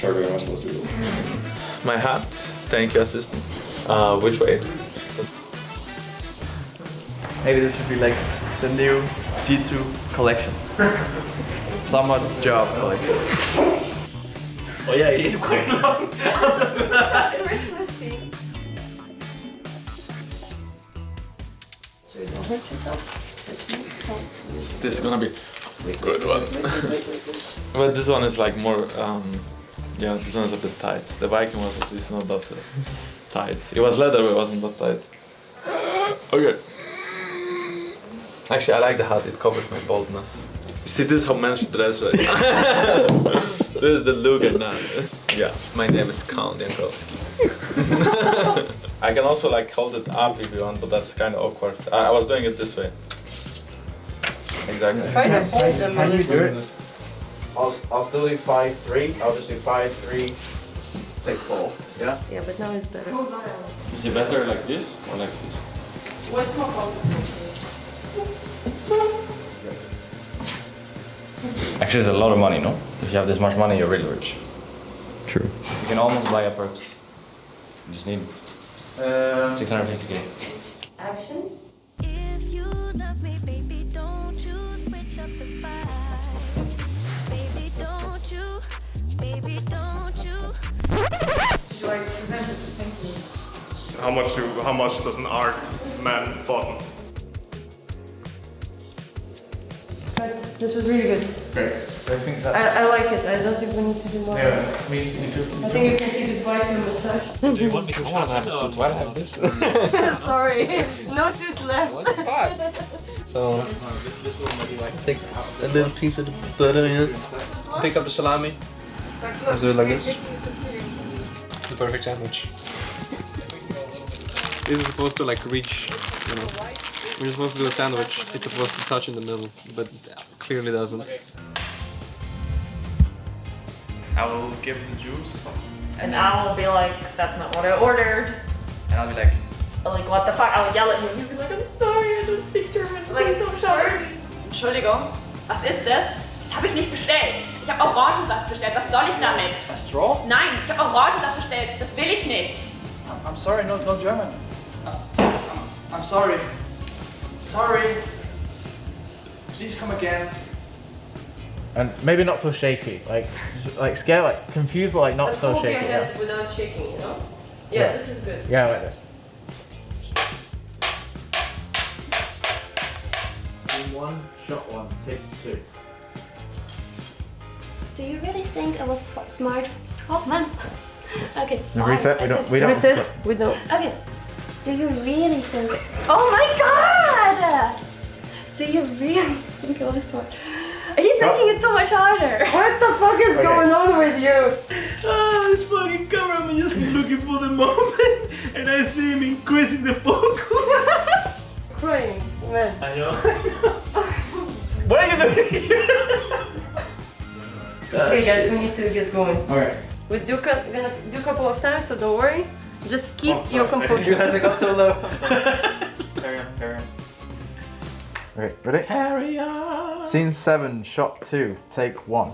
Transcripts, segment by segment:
shirt am I supposed to do? My hat. Thank you, assistant. Uh, which way? Maybe this should be like the new G2 collection. Summer job collection. Oh yeah, it is quite long. Christmassy. This is gonna be a good one. but this one is like more, um, yeah, this one is a bit tight. The Viking was at least not that uh, tight. It was leather, but it wasn't that tight. Okay. Actually, I like the hat. It covers my baldness. You See, this is how men should dress, right? this is the look and now. Yeah, my name is Count Jankowski. I can also like hold it up if you want, but that's kind of awkward. I, I was doing it this way. Exactly. Try to hold them a little. I'll, I'll still do five three. I'll just do five three. Take four. Yeah. Yeah, but now it's better. Is it better like this or like this? What's more comfortable? Actually, it's a lot of money, no? If you have this much money, you're really rich. True. You can almost buy a perps. You just need Um, 650k. Action. How much do how much does an art man button? This was really good. Great. I think I, that. I like it. I don't think we need to do more. Yeah. Me, me too. I think you can see the Viking massage. Do you want me to I want to have a suit. Why do I have this? Sorry. No suits left. So take a little piece of the butter in, pick up the salami, Let's do it like this. the perfect sandwich. This is supposed to like reach, you know. When you're supposed to do a sandwich, it's supposed to touch in the middle, but it clearly doesn't. I will give the juice. And I will be like, that's not what I ordered. And I'll be like, Like, what the fuck? I'll yell at you. You'll be like, I'm sorry, I don't speak German. Please don't shout. Entschuldigung, was ist das? Das habe ich nicht bestellt. Ich habe Orangensaft bestellt. Was soll ich damit? A straw? Nein, ich habe Orangensaft bestellt. Das will ich nicht. I'm sorry, no, no German. Uh, I'm sorry. Sorry. Please come again. And maybe not so shaky, like just, like scared, like confused, but like not But so hold your shaky. head Yeah. without shaking, you know? Yeah, Yeah. this is good. yeah, like this. Scene one, shot one, take two. Do you really think I was smart? Oh man. okay. Fine, reset. We don't. We don't. Resist. We don't. Okay. Do you really think? Oh my god! Do you really think I was smart? He's making it so much harder. What the fuck is going on with you? Oh, this fucking cameraman just looking for the moment, and I see him increasing the focus. Crying, man. I know. what are you doing here? Okay, guys, we need to get going. Alright. We do co- gonna do a couple of times, so don't worry. Just keep Oh, your sorry. composure. Has it got so low? carry on, carry on. Okay, ready? Carry on. Scene seven, shot two, take one.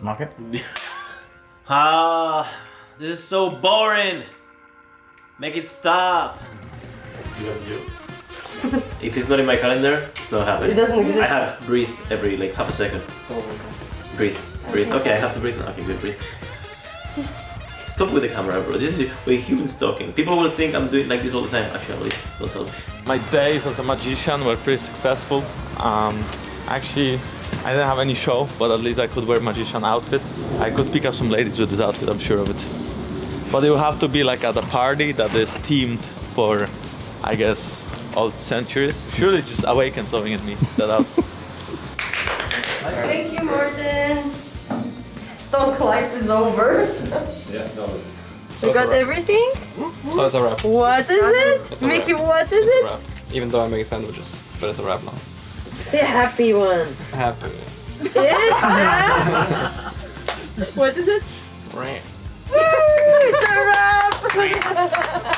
Mark it. Ah, this is so boring. Make it stop. if it's not in my calendar, it's not happening. It doesn't exist. I have to breathe every like half a second. Breathe, breathe. Okay, I have to breathe now. Okay, good, breathe. Stop with the camera, bro. This is we're human stalking. People will think I'm doing like this all the time. Actually, don't tell me. My days as a magician were pretty successful. Um, actually, I didn't have any show, but at least I could wear magician outfit. I could pick up some ladies with this outfit, I'm sure of it. But it will have to be like at a party that is themed for, I guess, old centuries. Surely just awakened something in me that outfit. Stonk life is over. Yeah, no. You got everything? So it's a wrap. What is it? It's a Mickey, wrap. what is It's it? wrap. Even though I'm making sandwiches, but it's a wrap now. Say happy one. I have. It's a- What is it? Right. Woo! It's a wrap!